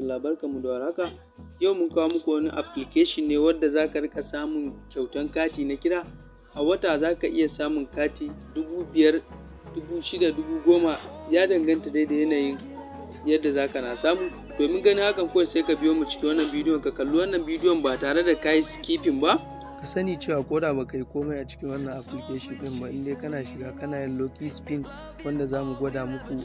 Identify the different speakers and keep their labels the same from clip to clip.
Speaker 1: Talla barkanmu da warhaka. Yau mun kawo muku wani application ne wadda za ka riƙa samun kyautan kati na kira. A wata za ka iya samun kati dubu biyar, dubu shida, dubu goma ya danganta dai da yanayin yadda za ka na samu. Domin ganin hakan kawai sai ka biyo mu cikin wannan bidiyon ka kalli wannan bidiyon ba tare da ka yi skipping ba. Ka sani cewa ko da baka yi komai a cikin wannan application ɗin ba in dai kana shiga kana yin lucky spin wanda za mu gwada muku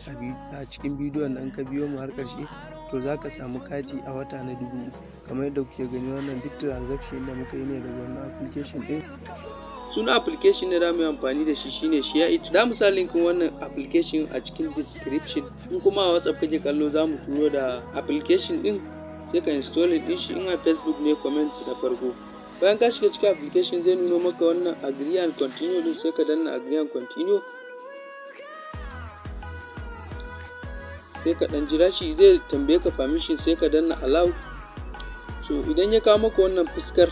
Speaker 1: a cikin bidiyon nan ka biyo mu har ƙarshe to za ka samu kati a wata na dubu kamar yadda kuke gani wannan duk transaction da muka yi ne daga wannan application ɗin. Suna application da mu yi amfani da shi shine share it. Mu sa linkin wannan application a cikin description. In kuma a WhatsApp kake kallo za mu turo da application ɗin sai ka install ɗin shi in a Facebook ne comment na farko. Bayan ka shiga cikin application zai nuno maka wannan agree and continue ɗin sai ka danna agree and continue. sai ka ɗan jira shi zai tambaye ka permission sai ka danna allow. So idan ya kawo maka wannan fuskar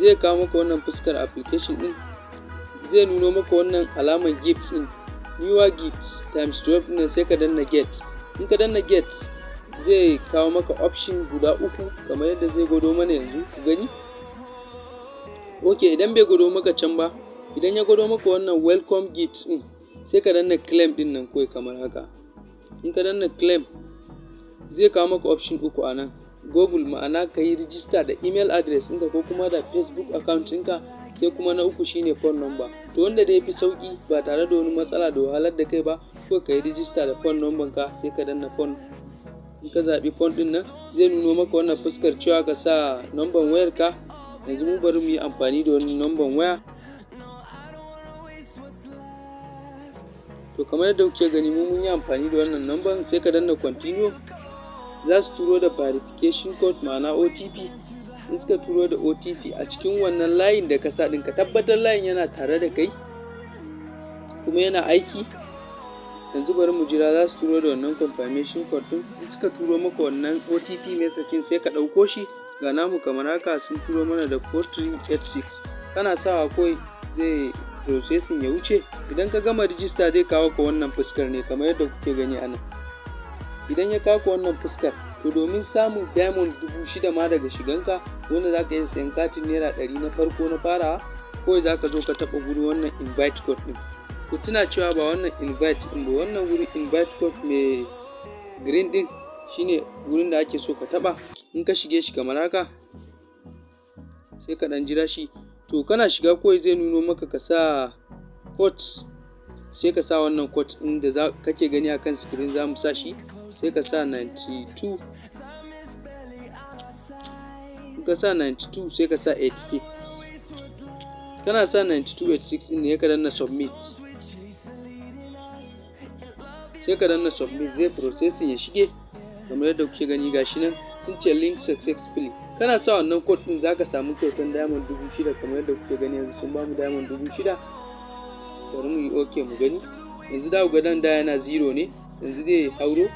Speaker 1: zai kawo maka wannan fuskar application ɗin zai nuno maka wannan alamar gifts ɗin newer gifts times 12 ɗin sai ka danna get. In ka danna get zai kawo maka option guda uku kamar yadda zai gwado mana yanzu ku gani? Ok idan bai gwado maka can ba idan ya gwado maka wannan welcome gifts ɗin sai ka danna claim ɗin nan kawai kamar haka. In ka danna claim zai kawo maka option uku a nan. Google ma'ana ka yi rijista da email address ɗinka ko kuma da facebook account ɗinka sai kuma na uku shine phone number. To wanda da ya fi sauƙi ba tare da wani matsala da wahalar da kai ba ko ka yi rijista da phone number ka sai ka danna phone. In ka zaɓi phone ɗin nan zai nuno maka wannan fuskar cewa ka sa number wayar ka yanzu mu bari mu yi amfani da wani number waya. To kamar yadda kuke gani mu mun yi amfani da wannan number sai ka danna continue. Za su turo da verification code ma'ana OTP in suka turo da OTP a cikin wannan layin da ka sa ɗin ka tabbatar layin yana tare da kai kuma yana aiki. Yanzu bari mu jira za su turo da wannan confirmation code ɗin. In suka turo maka wannan OTP message sai ka ɗauko shi. Ga namu kamar haka sun turo mana da 4386 kana sawa kawai zai processing ya wuce. Idan ka gama rijista zai kawo ka wannan fuskar ne kamar yadda kuke gani a nan. Idan ya kawo ka wannan fuskar to domin samun diamond dubu shida ma daga shiganka wanda za ka iya sayan katin naira ɗari na farko na farawa kawai za ka zo ka taɓa guri wannan invite code ɗin. Ku tuna cewa ba wannan invite ɗin ba wannan guri invite code mai green ɗin shine gurin da ake so ka taɓa. In ka shige shi kamar haka sai ka ɗan jira shi. To kana shiga kawai zai nuno maka ka sa code sai ka sa wannan code ɗin da kake gani akan screen za mu sa shi sai ka sa 92 ka sa 92 sai ka sa 86 kana sa 9286 ɗin ne ka danna submit. Sai ka danna submit zai processing ya shige. Kamar yadda kuke gani gashi nan. Sun ce link successfully kana sa wannan code din zaka samu kyautan diamond dubu shida kamar yadda kuke gani yanzu sun ba mu diamond dubu shida. Bari mu yi ok mu gani. Yanzu da ga dan da yana zero ne yanzu zai hauro.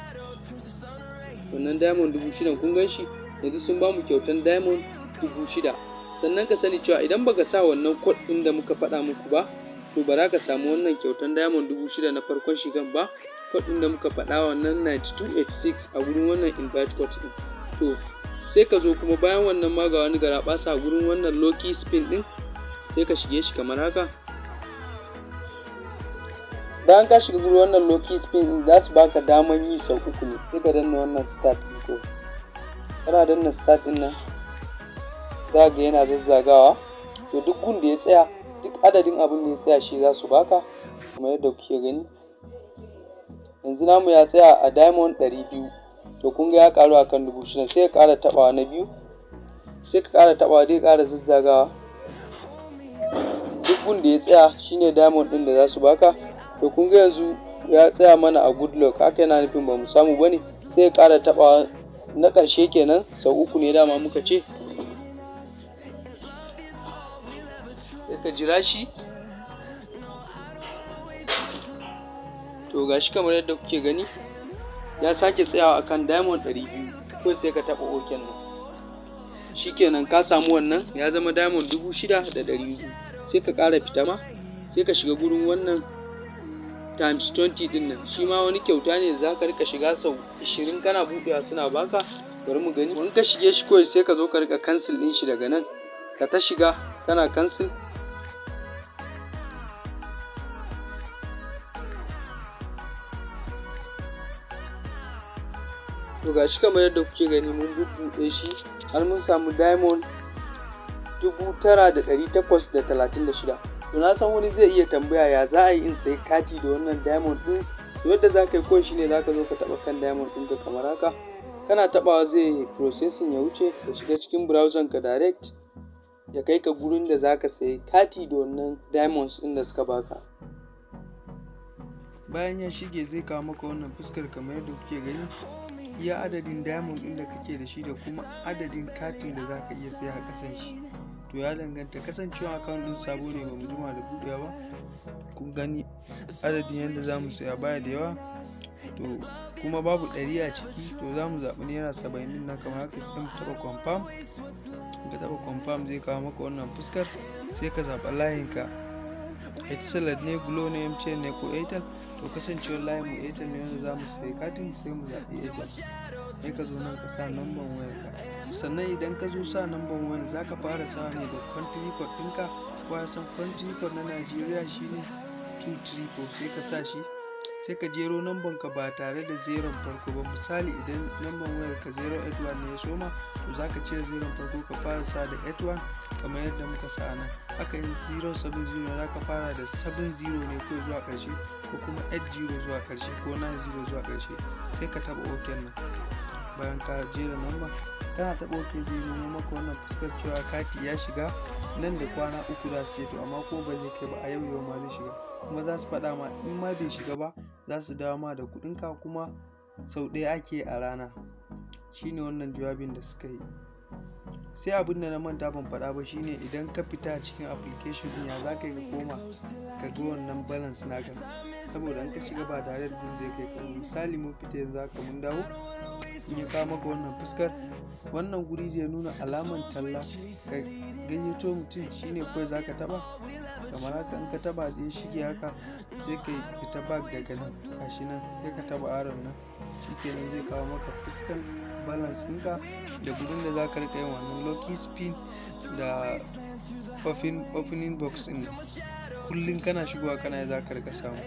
Speaker 1: Wannan diamond dubu shida kun gan shi yanzu sun ba mu kyautan diamond dubu shida. Sannan ka sani cewa idan baka sa wannan code din da muka faɗa muku ba to ba za ka samu wannan kyautan diamond dubu shida na farkon shigan ba. Code din da muka faɗa wannan 9286 a gurin wannan invite code din. To sai ka zo kuma bayan wannan ma ga wani gara basa gurin wannan loki spin din sai ka shige shi kamar haka. Bayan ka shiga gurin wannan loki spin din za su baka daman yi sau uku ne sai ka danna wannan start din ko kana danna start ɗin nan za ga yana zazzagawa. To duk gun da ya tsaya duk adadin abin da ya tsaya shi za su baka kamar yadda kuke gani. Yanzu namu ya tsaya a diamond ɗari biyu. To kun ga ya karu akan dubu shida sai ka kara tabawa na biyu sai ka kara tabawa zai kara zazzagawa. Duk gun da ya tsaya shine diamond din da za su baka. To kun ga yanzu ya tsaya mana a good luck haka yana nufin ba mu samu ba ne sai ka kara tabawa na ƙarshe kenan sau uku ne dama muka ce. Sai ka jira shi. To gashi kamar yadda kuke gani ya sake tsayawa akan diamond 200 ko sai ka taba oken nan. Shikenan ka samu wannan ya zama diamond 6,200 sai ka ƙara fita ma sai ka shiga gurin wannan times 20 ɗin nan. Shi ma wani kyauta ne za ka riƙa shiga sau 20 kana buɗewa suna baka bari mu gani. In ka shige shi kawai sai ka zo ka riƙa cancel din shi daga nan. Ka ta shiga kana cancel. To ga shi kamar yadda kuke gani mun bubbuɗe shi har mun samu diamond dubu tara da ɗari takwas da talatin da shida. To na san wani zai iya tambaya ya za a yi in sayi kati da wannan diamond to yadda za ka yi kawai shine za ka zo ka taɓa kan diamond ɗinka kamar haka. Kana taɓawa zai processing ya wuce ka shiga cikin browser ka direct ya kai ka gurin da za ka sayi kati da wannan diamonds ɗin da suka baka bayan ya shige zai kawo maka wannan fuskar kamar yadda kuke gani. Iya adadin diamond ɗin da kake da shi da kuma adadin katin da za ka iya saya a ƙasan shi. To ya danganta kasancewa account ɗin sabo ne ba mu jima da buɗewa ba. Kun gani adadin yadda za mu saya baya da yawa. To kuma babu ɗari a ciki to za mu zaɓi naira saba'in ɗin nan kamar haka sai mu taɓa confirm. Ka taɓa confirm zai kawo maka wannan fuskar sai ka zaɓa layinka. Etisalat ne glo ne mtn ne ko airtel. To kasancewar layin mu airtel ne wanda za mu sayi katin sai mu zaɓi airtel. Sai ka zo nan ka sa namban wayarka sannan idan ka zo sa namban wayar za ka fara sa ne da country code ɗinka ko ya san country code na najeriya shine 234 sai ka sa shi sai ka jero namban ka ba tare da zeron farko ba. Misali idan namban wayar ka 081 ne ya soma to za ka cire zeron farko ka fara sa da 81 kamar yadda muka sa nan. Haka yin 070 za ka fara da 70 ne ko zuwa ƙarshe ko kuma 80 zuwa ƙarshe ko 90 zuwa ƙarshe sai ka taba ok nan. Bayan ka jera namba kana taba ok zai nemo maka wannan fuskar cewa kati ya shiga nan da kwana uku za su to amma ko ba zai kai ba a yau yau ma zai shiga. Kuma za su faɗa ma in ma bai shiga ba za su dawo ma da kuɗinka kuma sau ɗaya ake a rana. Shine wannan jawabin da suka yi. Sai abin da na manta ban faɗa ba shine idan ka fita cikin application ɗin ya za ka yi koma ka ga wannan balance naka? Saboda in ka shiga ba tare da zai kai ka misali mun fita yanzu haka mun dawo in ya kawo maka wannan fuskar. Wannan guri da ya nuna alaman talla ka gayyato mutum shine kawai za ka taba kamar haka in ka taba zai shige haka sai ka fita bag daga nan gashi nan sai ka taba aron nan. Shikenan zai kawo maka fuskan balance ɗinka da gudun da za ka riƙa yin wannan lucky spin da opening box ɗin. Kullum kana shigowa kana za ka riƙa samu.